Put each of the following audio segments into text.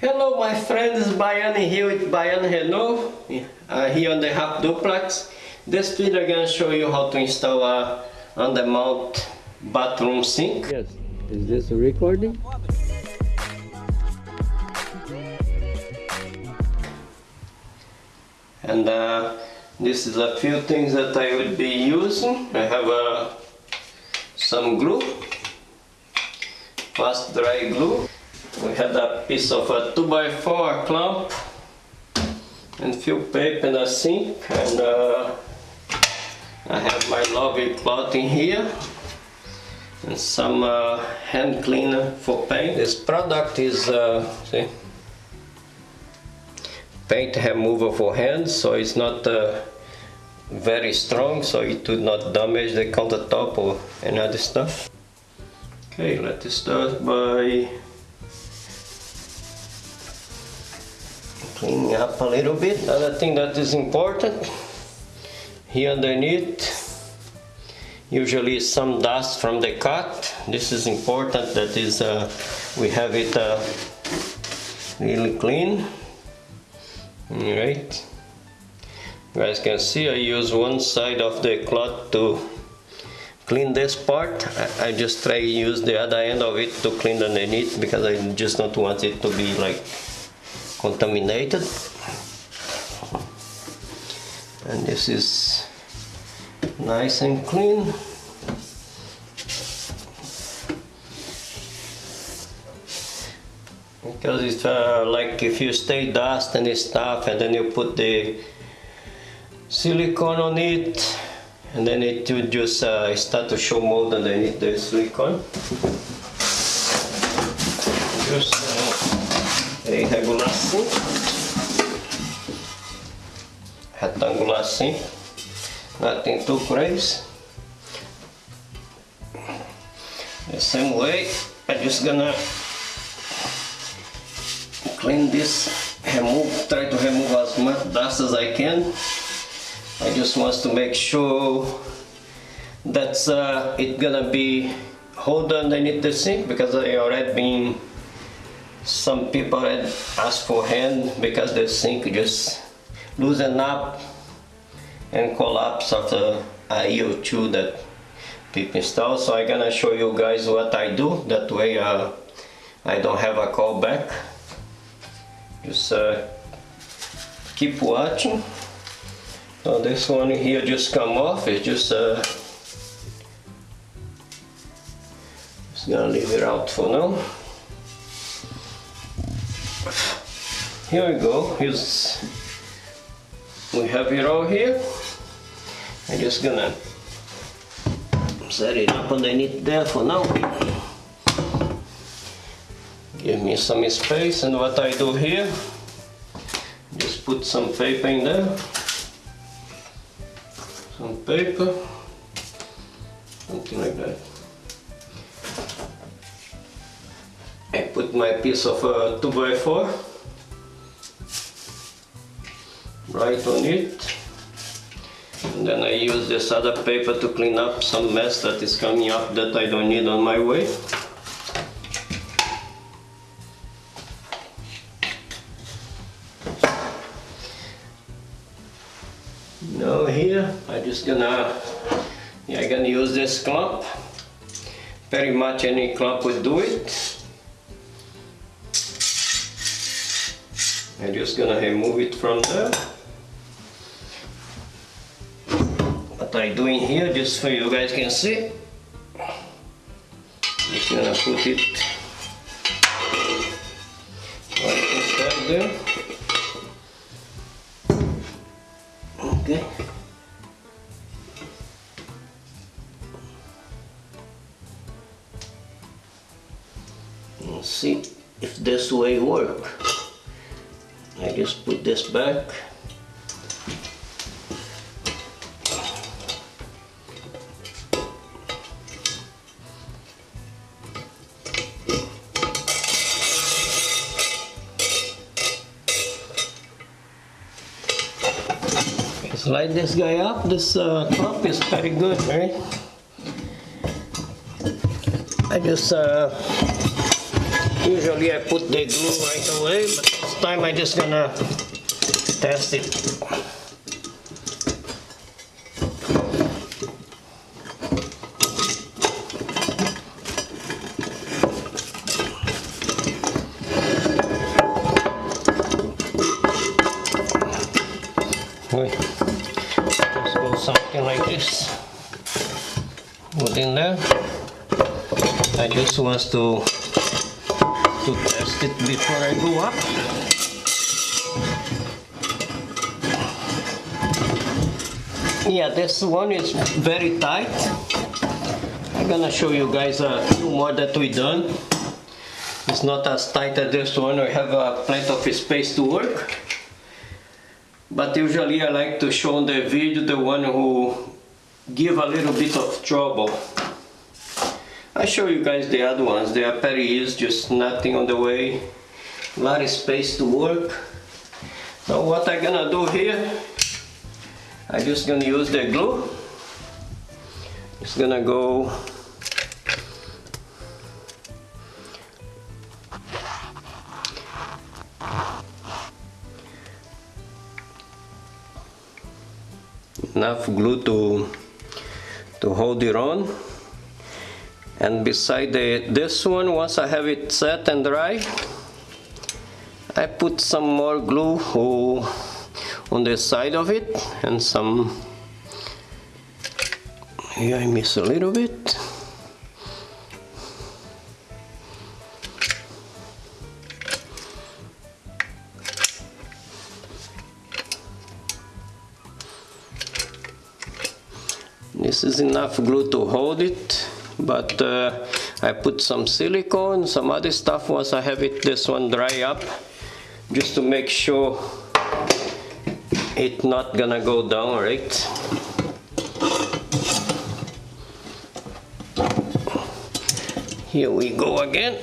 Hello my friends, Baiane here with Baiane Renault, uh, here on the Half Duplex. This video I'm going to show you how to install a under-mount bathroom sink. Yes. Is this a recording? And uh, this is a few things that I will be using. I have uh, some glue, fast dry glue. We had a piece of a 2x4 clamp and few paper in the sink and uh, I have my lovely cloth in here and some uh, hand cleaner for paint. This product is uh, see, paint remover for hands so it's not uh, very strong so it would not damage the countertop or any other stuff. Okay, let's start by cleaning up a little bit. Another thing that is important, here underneath, usually some dust from the cut. This is important that is uh, we have it uh, really clean. Alright. You guys can see I use one side of the cloth to clean this part. I, I just try to use the other end of it to clean underneath because I just don't want it to be like contaminated. And this is nice and clean. Because it's uh, like if you stay dust and stuff and then you put the silicone on it and then it will just uh, start to show mold underneath the silicone. Just uh, irregular assim. Retangular assim. Nothing too crazy the same way I'm just gonna clean this remove try to remove as much dust as I can. I just want to make sure that's uh, it gonna be hold underneath the sink because I already been some people had asked for hand because they think just loosen up and collapse after a year or two that people install. So I'm gonna show you guys what I do. That way uh, I don't have a call back just uh, keep watching. So this one here just come off. It's just uh, just gonna leave it out for now here we go. Here's we have it all here. I'm just gonna set it up underneath there for now. Give me some space and what I do here just put some paper in there. Some paper something like that. I put my piece of uh, 2x4 right on it. And then I use this other paper to clean up some mess that is coming up that I don't need on my way. Now here I'm just gonna yeah, I'm gonna use this clamp. Very much any clamp would do it. I'm just gonna remove it from there I doing here just so you guys can see. Just gonna put it right inside there. Okay. Let's see if this way work. I just put this back Slide this guy up, this uh, top is very good, right? I just uh, Usually I put the glue right away, but this time I just gonna test it. Wait. Just go something like Put in there. I just want to to test it before I go up. Yeah, this one is very tight. I'm gonna show you guys a few more that we done. It's not as tight as this one. We have uh, plenty of space to work. But usually I like to show on the video the one who give a little bit of trouble. I show you guys the other ones. They are very easy, just nothing on the way. A lot of space to work. Now what I'm gonna do here, I'm just gonna use the glue. It's gonna go enough glue to to hold it on and beside the this one once I have it set and dry I put some more glue on the side of it and some here I miss a little bit This is enough glue to hold it, but uh, I put some silicone, some other stuff once I have it, this one dry up, just to make sure it's not gonna go down, right? Here we go again.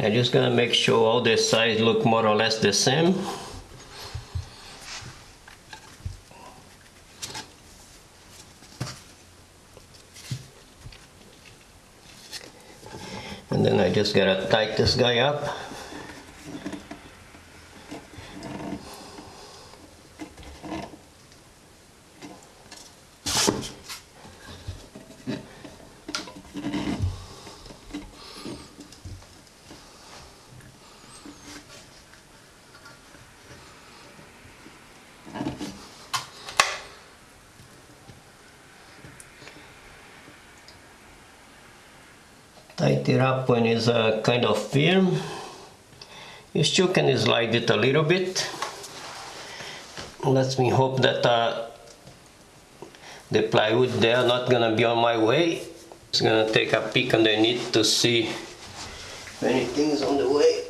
I'm just gonna make sure all the sides look more or less the same. And then I just gotta tighten this guy up. Tight it up when it's uh, kind of firm you still can slide it a little bit. Let me hope that uh, the plywood there not gonna be on my way. Just gonna take a peek underneath to see if anything's on the way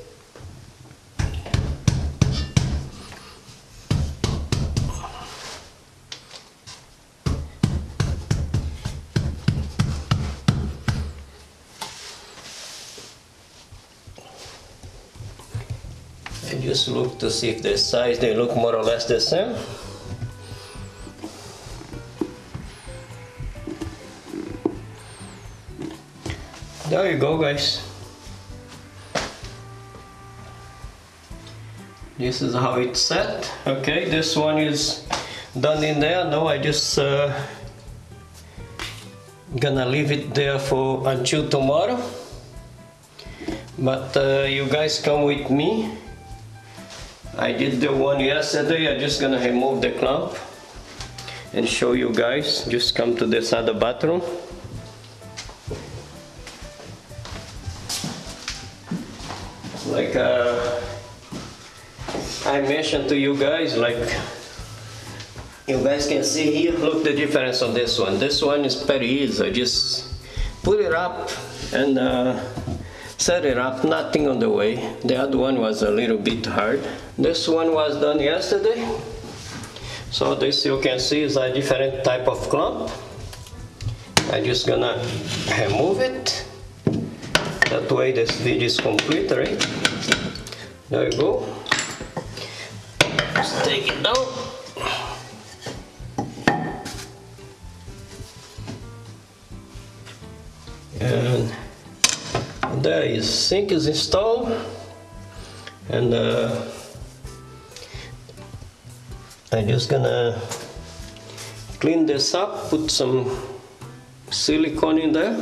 just look to see if the size they look more or less the same. There you go guys. This is how it's set. Okay this one is done in there. Now I just uh, gonna leave it there for until tomorrow. But uh, you guys come with me I did the one yesterday, I'm just gonna remove the clamp and show you guys. Just come to this other bathroom. Like uh, I mentioned to you guys, like you guys can see here, look the difference on this one. This one is very easy. Just put it up and uh, set it up, nothing on the way. The other one was a little bit hard. This one was done yesterday. So this you can see is a different type of clamp. I'm just gonna remove it. That way this video is complete, right? There you go. Just take it down. And there is sink is installed and uh, I'm just gonna clean this up put some silicone in there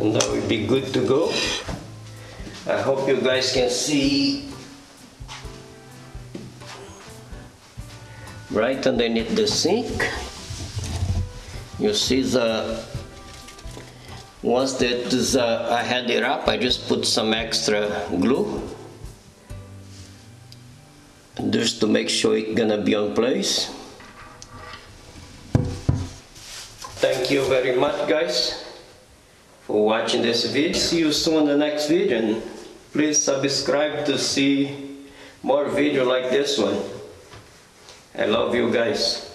and that will be good to go. I hope you guys can see right underneath the sink. You see the once that is, uh, I had it up, I just put some extra glue just to make sure it's gonna be on place. Thank you very much guys for watching this video. See you soon in the next video and please subscribe to see more video like this one. I love you guys.